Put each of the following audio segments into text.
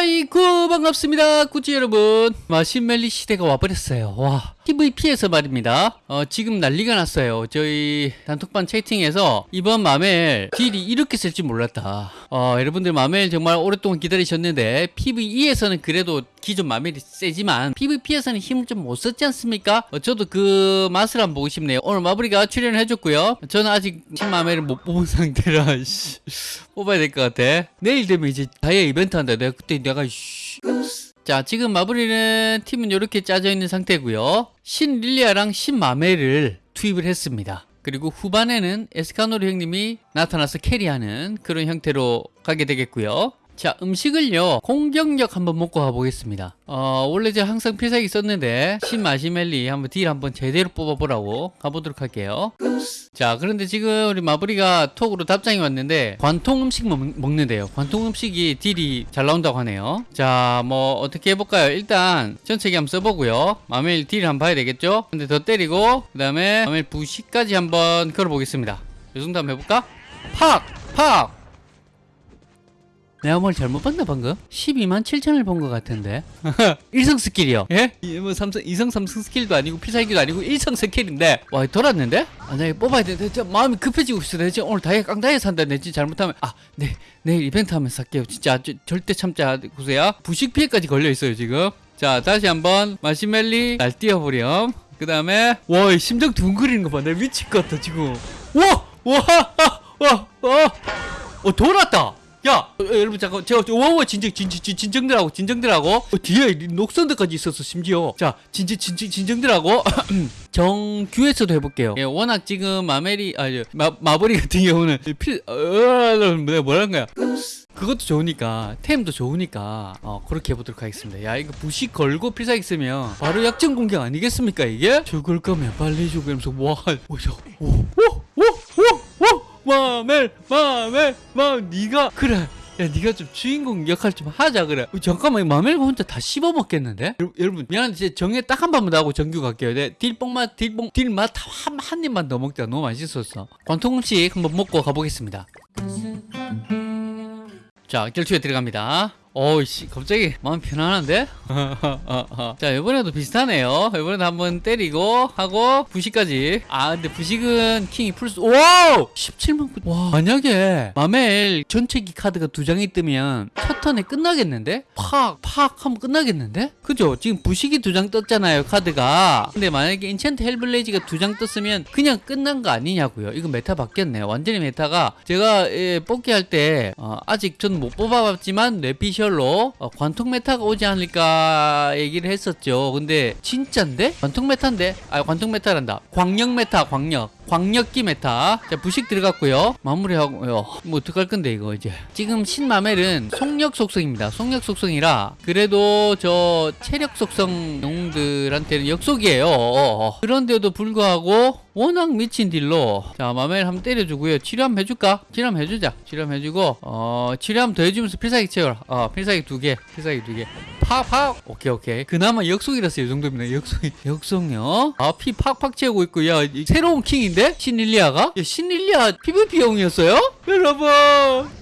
아이고 반갑습니다. 구찌 여러분. 마신멜리 시대가 와버렸어요. 와 PVP에서 말입니다. 어, 지금 난리가 났어요. 저희 단톡방 채팅에서 이번 마멜 딜이 이렇게 쓸 줄 몰랐다. 어, 여러분들 마멜 정말 오랫동안 기다리셨는데 PVE에서는 그래도 기존 마멜이 세지만 PVP에서는 힘을 좀 못 썼지 않습니까? 어, 저도 그 맛을 한번 보고 싶네요. 오늘 마블이가 출연을 해줬고요. 저는 아직 신마멜을 못 뽑은 상태라 씨, 뽑아야 될 것 같아. 내일 되면 이제 다이아 이벤트 한다. 내가 그때 내가 씨. 자 지금 마블이는 팀은 이렇게 짜져 있는 상태고요. 신 릴리아랑 신 마멜을 투입을 했습니다. 그리고 후반에는 에스카노르 형님이 나타나서 carry하는 그런 형태로 가게 되겠고요 자 음식을요 공격력 한번 먹고 가보겠습니다. 어 원래 제가 항상 필살기 썼는데 신 마신멜리 한번 deal 한번 제대로 뽑아보라고 가보도록 할게요. 자 그런데 지금 우리 마블이가 톡으로 답장이 왔는데 관통 음식 먹, 먹는데요. 관통 음식이 deal이 잘 나온다고 하네요. 자 뭐 어떻게 해볼까요? 일단 전체기 한번 써보고요. 마멜 deal 한번 봐야 되겠죠? 근데 더 때리고 그 다음에 마멜 부식까지 한번 걸어보겠습니다. 이 정도 한번 해볼까? 팍! 팍! 내가 뭘 잘못 봤나 방금? 12만 7천을 본 것 같은데. 일성 skill이요. 예? 뭐 삼성, 이성 삼성 skill도 아니고 필살기도 아니고 일성 skill인데. 와 돌았는데? 아 내가 뽑아야 돼. 진짜 마음이 급해지고 있어. 내가 오늘 다이아 깡다이아 산다. 내 진짜 잘못하면. 아 네 내일 이벤트 하면 살게요. 진짜 저, 절대 참지 않으세요. 부식 피해까지 걸려 있어요 지금. 자 다시 한번 마신멜리 날뛰어보렴. 그 다음에 와 심장 두근거리는 거봐 내 미칠 것 같아 지금. 와와 와 와. 어 돌았다 야 어, 여러분 잠깐 제가 와와 진정 진정 진- 진정들하고 진정들하고 어, 뒤에 녹선들까지 있었어 심지어. 자 진정 진정 진정들하고 정규에서도 해볼게요. 예, 워낙 지금 마멜이 아니 마, 마버리 같은 경우는 필 어, 내가 뭐라는 거야? 그것도 좋으니까 템도 좋으니까 어, 그렇게 해보도록 하겠습니다. 야 이거 부식 걸고 필살기 쓰면 바로 약점 공격 아니겠습니까 이게? 죽을 거면 빨리 죽으면서 와오오오오오 마멜 마멜 마 네가 그래. 야 네가 좀 주인공 역할 좀 하자 그래. 어, 잠깐만 마멜 혼자 다 씹어 먹겠는데? 여러분, 미안한데 제 정에 딱한 번만 더 하고 정규 갈게요. 내 딜뽕맛 딜뽕 딜맛 한, 한 입만 더 먹자. 너무 맛있었어. 관통 음식 한번 먹고 가보겠습니다. 자 결투에 들어갑니다 어이씨 갑자기 마음 편안한데? 자 이번에도 비슷하네요 이번에도 한번 때리고 하고 부식까지 아 근데 부식은 킹이 풀수 wow 17만 9... 와 만약에 마멜 전체기 카드가 두 장이 뜨면 첫 턴에 끝나겠는데? 팍 팍 하면 끝나겠는데? 그죠? 지금 부식이 두 장 떴잖아요 카드가 근데 만약에 enchant hellblaze가 두 장 떴으면 그냥 끝난 거 아니냐고요 이거 meta 바뀌었네요 완전히 meta가 제가 예, 뽑기 할때 어, 아직 전 못 뽑아봤지만 뇌피셜 로 어, 관통 meta가 오지 않을까 얘기를 했었죠. 근데 진짠데? 관통 meta인데? 아 관통 meta란다. 광역 meta 광역 광역기 meta. 자 부식 들어갔고요. 마무리하고요 뭐 어떡할 건데 이거 이제. 지금 신마멜은 속력 속성입니다. 속력 속성이라 그래도 저 체력 속성 영웅들한테는 역속이에요. 그런데도 불구하고 워낙 미친 deal로. 자 마멜 한번 때려주고요. 치료 한번 해줄까? 치료 한번 해주자. 치료 한번 해주고 어 치료 한번 더 해주면서 필살기 채워라. 어 필살기 두개 필살기 두개. 팍팍. 오케이 오케이. 그나마 역속이라서 이 정도입니다 역속이. 역속요? 아피 팍팍 채우고 있고요 이 새로운 킹인데? 신릴리아가? 야, 신릴리아 PVP용이었어요? 여러분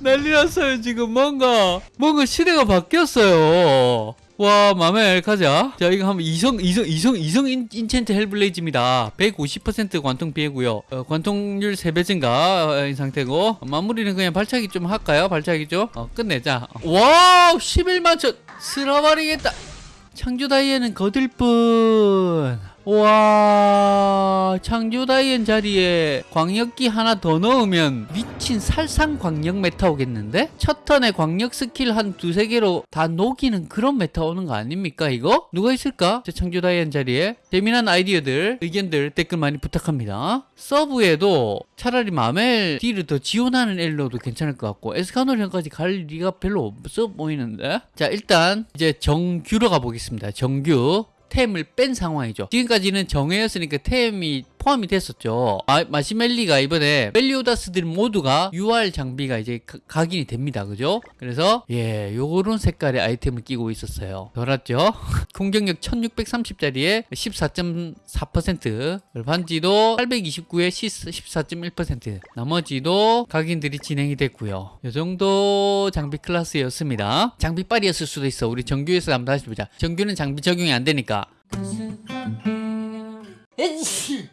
난리 났어요 지금 뭔가. 뭔가 시대가 바뀌었어요 와 마멜 가자. 자 이거 한번 이성 이성 이성 이성 인, enchant hellblaze입니다. 150% 관통 피해고요. 어, 관통률 3배 증가인 상태고. 마무리는 그냥 발차기 좀 할까요? 발차기 좀 어, 끝내자. wow 11만 천. 쓸어버리겠다. 창조 다이앤은 거들 뿐. 와, 창조 다이앤 자리에 광역기 하나 더 넣으면 미친 살상 광역 meta 오겠는데? 첫 턴에 광역 스킬 한 두세 개로 다 녹이는 그런 meta 오는 거 아닙니까, 이거? 누가 있을까? 저 창조 다이앤 자리에. 재미난 아이디어들, 의견들 댓글 많이 부탁합니다. 서브에도 차라리 마멜 딜을 더 지원하는 엘로도 괜찮을 것 같고, 에스카노 형까지 갈 리가 별로 없어 보이는데? 자, 일단 이제 정규로 가보겠습니다. 정규. 템을 뺀 상황이죠. 지금까지는 정해였으니까 템이 포함이 됐었죠. 아, 마시멜리가 이번에 멜리오다스들 모두가 UR 장비가 이제 가- 각인이 됩니다. 그죠? 그래서 예, 요런 색깔의 아이템을 끼고 있었어요. 돌았죠? 공격력 1630짜리에 14.4% 반지도 829에 14.1% 나머지도 각인들이 진행이 됐고요. 이 정도 장비 클래스였습니다. 장비빨이었을 수도 있어. 우리 정규에서 한번 다시 보자. 정규는 장비 적용이 안 되니까.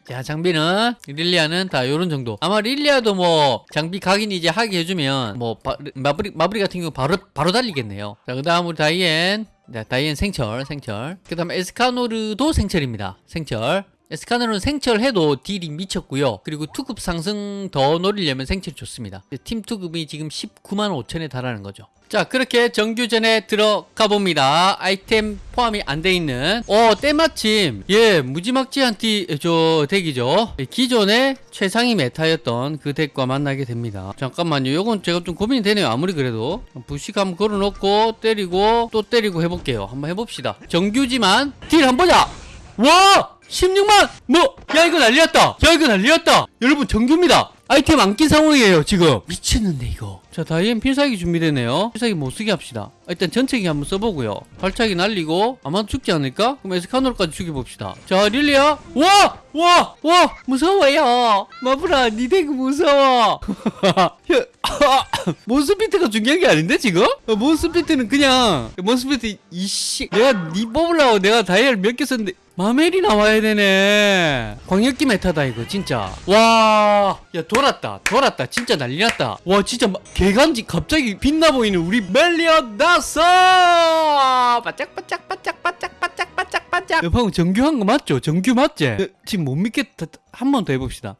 자 장비는 릴리아는 다 요런 정도. 아마 릴리아도 뭐 장비 각인 이제 하게 해주면 뭐 바, 마브리 마브리 같은 경우 바로 바로 달리겠네요. 자 그 다음 우리 다이앤. 자, 다이앤 생철 생철. 그 다음 에스카노르도 생철입니다. 생철. 에스카노르는 생철해도 딜이 미쳤고요. 그리고 투급 상승 더 노리려면 생철이 좋습니다. 팀 투급이 지금 19만 5천에 달하는 거죠 자 그렇게 정규전에 들어가 봅니다. 아이템 포함이 안 돼 있는 어 때마침 예 무지막지한 띠저 덱이죠. 예, 기존의 최상위 메타였던 그 덱과 만나게 됩니다. 잠깐만요. 요건 제가 좀 고민이 되네요. 아무리 그래도. 부식 한번 걸어놓고 때리고 또 때리고 해볼게요. 한번 해봅시다. 정규지만 딜 한번 보자. 와! 16만! 뭐? 야 이거 난리났다. 야 이거 난리났다. 여러분 정규입니다. 아이템 안 낀 상황이에요 지금. 미쳤는데 이거 자 다이앤 필살기 준비되네요. 필살기 못쓰게 합시다. 아, 일단 전체기 한번 써보고요. 발차기 날리고 아마 죽지 않을까? 그럼 에스카노르까지 죽여봅시다. 자 릴리야 와! 와! 와! 무서워요. 마브라 니덱 무서워. 야, 몬스피트가 중요한 게 아닌데 지금? 어, 몬스피트는 그냥 몬스피트 이씨. 내가 니 뽑으려고 내가 다이아 몇 개 썼는데 마멜이 나와야 되네. 광역기 메타다 이거 진짜. 와 야 돌았다. 돌았다. 진짜 난리 났다. 와 진짜 마- 개 간지 갑자기 빛나 보이는 우리 멜리오다스 바짝바짝 바짝 바짝 바짝 바짝 바짝. 야, 방금 정규한 거 맞죠? 정규 맞지? 야, 지금 못 믿겠다. 한 번 더 해봅시다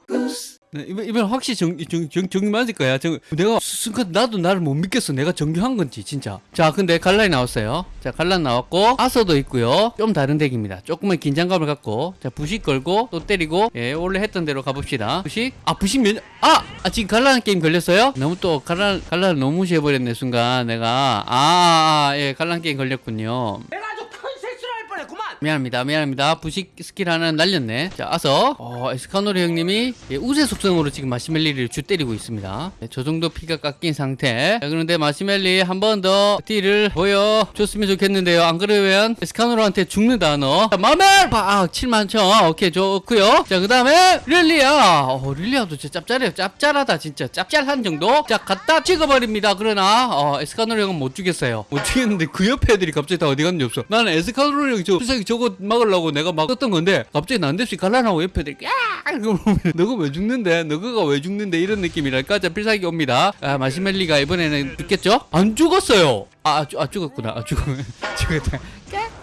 네, 이번, 이번 확실히 정, 정, 정, 정규 맞을 거야. 정, 내가 순간 나도 나를 못 믿겠어. 내가 정규한 건지, 진짜. 자, 근데 갈란이 나왔어요. 자, 갈란 나왔고, 아서도 있고요. 좀 다른 덱입니다. 조금의 긴장감을 갖고, 자, 부식 걸고, 또 때리고, 예, 원래 했던 대로 가봅시다. 부식? 아, 부식 몇, 아! 아, 지금 갈란 게임 걸렸어요? 너무 또, 갈란, 갈란 너무 무시해버렸네, 순간. 내가. 아, 아, 예, 갈란 게임 걸렸군요. 미안합니다. 미안합니다. 부식 스킬 하나 날렸네. 자, 아서 어, 에스카노리 형님이 예, 우세 속성으로 지금 마신멜리를 주 때리고 있습니다. 네, 저 정도 피가 깎인 상태. 자, 그런데 마신멜리 한 번 더 딜을 보여줬으면 좋겠는데요. 안 그러면 에스카노르한테 죽는다 너. 자, 마멜! 아, 7만 천. 오케이, 좋고요. 자, 그 다음에 릴리아. 어, 릴리아도 진짜 짭짤해요. 짭짤하다, 진짜. 짭짤한 정도? 자, 갖다 찍어버립니다. 그러나 어, 에스카노르 형은 못 죽였어요. 못 죽였는데 그 옆에 애들이 갑자기 다 어디 갔는지 없어. 나는 에스카노르 형이 저 필살기 저거 막으려고 내가 막 썼던 건데 갑자기 난데없이 갈라나고 옆에 야! 너가 왜 죽는데? 너가 왜 죽는데? 이런 느낌이랄까? 자, 필살기 옵니다. 아, 마시멜리가 이번에는 죽겠죠? 안 죽었어요. 아, 아, 죽- 아 죽었구나. 아, 죽었, 죽었다.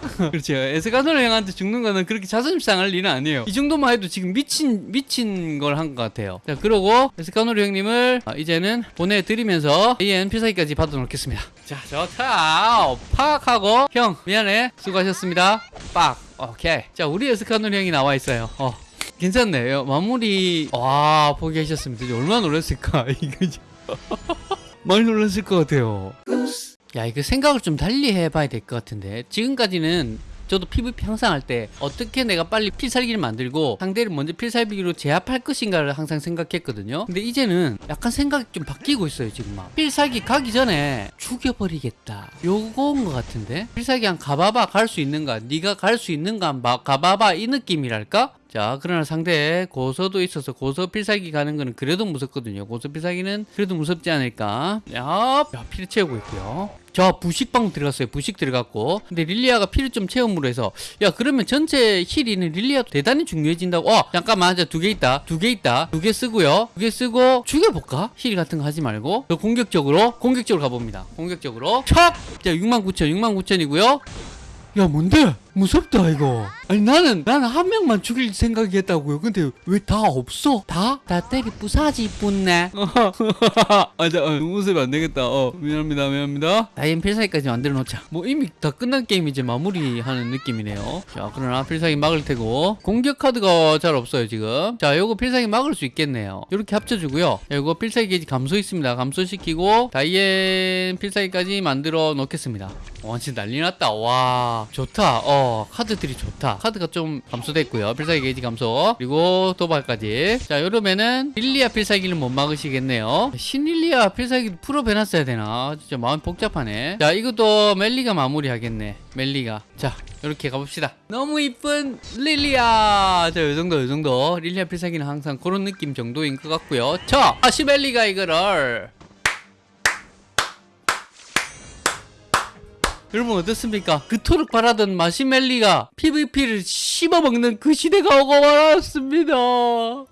그렇죠. 에스카노르 형한테 죽는 거는 그렇게 자존심 상할 일은 아니에요. 이 정도만 해도 지금 미친 미친 걸 한 것 같아요. 자, 그러고 에스카노르 형님을 아, 이제는 보내드리면서 AN 필살기까지 받아놓겠습니다. 자, 좋다. 팍 하고 형 미안해. 수고하셨습니다. 빡. 오케이. 자, 우리 에스카노르 형이 나와 있어요. 어. 괜찮네요. 마무리 와 포기하셨습니다. 얼마나 놀랐을까 이거 진- 많이 놀랐을 것 같아요. 야 이거 생각을 좀 달리 해봐야 될 것 같은데. 지금까지는 저도 PVP 항상 할 때 어떻게 내가 빨리 필살기를 만들고 상대를 먼저 필살기로 제압할 것인가를 항상 생각했거든요. 근데 이제는 약간 생각이 좀 바뀌고 있어요 지금 막. 필살기 가기 전에 죽여버리겠다. 요거인 것 같은데? 필살기 한 가봐봐 갈 수 있는가? 네가 갈 수 있는가? 한번 가봐봐 이 느낌이랄까 자 그러나 상대에 고서도 있어서 고서 필살기 가는 거는 그래도 무섭거든요. 고서 필살기는 그래도 무섭지 않을까. 야, 야 피를 채우고 있고요. 저 부식방 들어갔어요. 부식 들어갔고. 근데 릴리아가 피를 좀 채움으로 해서 야 그러면 전체 힐 있는 릴리아도 대단히 중요해진다고. 어 잠깐만 두개 있다. 두 개 있다. 두 개 쓰고요. 두 개 쓰고 죽여볼까? 힐 같은 거 하지 말고. 더 공격적으로 공격적으로 가봅니다. 공격적으로. 척 자 69,000 69,000이고요. 야 뭔데? 무섭다 이거 아니 나는 나는 한 명만 죽일 생각이었다고요. 근데 왜 다 없어? 다? 다 때리 부사지 뿐네. 아자 어, 웃으면 안 되겠다. 어 미안합니다 미안합니다. 다이앤 필살기까지 만들어 놓자. 뭐 이미 다 끝난 게임 이제 마무리하는 느낌이네요. 자 그러나 필살기 막을 테고. 공격 카드가 잘 없어요 지금. 자 요거 필살기 막을 수 있겠네요. 이렇게 합쳐주고요. 요거 필살기 게이지 감소 있습니다. 감소시키고 다이앤 필살기까지 만들어 놓겠습니다. 와 진짜 난리 났다. 와 좋다. 어어 카드들이 좋다 카드가 좀 감소됐고요. 필살기 게이지 감소. 그리고 도발까지. 자 이러면은 릴리아 필살기는 못 막으시겠네요. 신릴리아 필살기 프로 배놨어야 되나? 진짜 마음 복잡하네. 자 이것도 멜리가 마무리하겠네. 멜리가. 자 이렇게 가봅시다. 너무 이쁜 릴리아. 자 요정도 요정도. 릴리아 필살기는 항상 그런 느낌 정도인 것 같고요. 자 마신멜리가 이거를 여러분 어떻습니까? 그토록 바라던 마시멜리가 PVP를 씹어먹는 그 시대가 오고 말았습니다.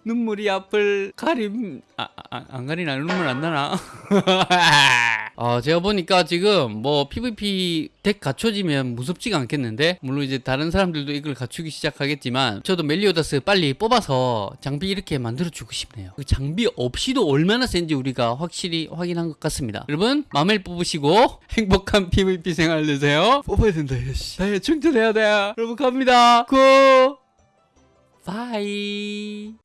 눈물이 앞을 가림 아, 아, 안 가리나 눈물 안 나나? 아 제가 보니까 지금 뭐 PVP 덱 갖춰지면 무섭지가 않겠는데 물론 이제 다른 사람들도 이걸 갖추기 시작하겠지만 저도 멜리오다스 빨리 뽑아서 장비 이렇게 만들어주고 싶네요. 그 장비 없이도 얼마나 센지 우리가 확실히 확인한 것 같습니다. 여러분 마멜 뽑으시고 행복한 PVP 생활 되세요. 뽑아야 된다 이씨. 네, 충전해야 돼. 여러분 갑니다. 고 바이.